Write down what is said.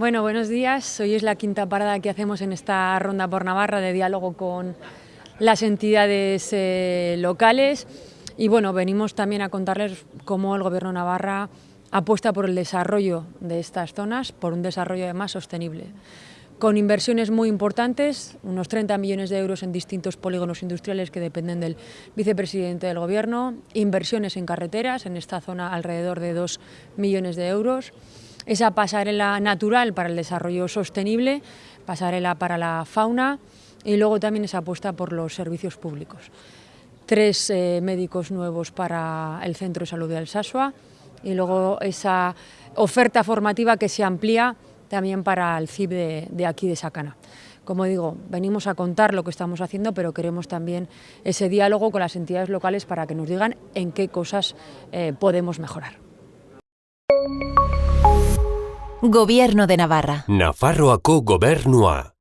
Bueno, buenos días. Hoy es la quinta parada que hacemos en esta ronda por Navarra de diálogo con las entidades eh, locales y bueno, venimos también a contarles cómo el Gobierno de Navarra apuesta por el desarrollo de estas zonas, por un desarrollo además sostenible con inversiones muy importantes, unos 30 millones de euros en distintos polígonos industriales que dependen del vicepresidente del Gobierno, inversiones en carreteras, en esta zona alrededor de 2 millones de euros, esa pasarela natural para el desarrollo sostenible, pasarela para la fauna y luego también esa apuesta por los servicios públicos. Tres eh, médicos nuevos para el Centro de Salud de Alsasua y luego esa oferta formativa que se amplía también para el CIB de, aquí de Sacana. Como digo, venimos a contar lo que estamos haciendo, pero queremos también ese diálogo con las entidades locales para que nos digan en qué cosas eh, podemos mejorar. Gobierno de Navarra. Nafarroako gobernua.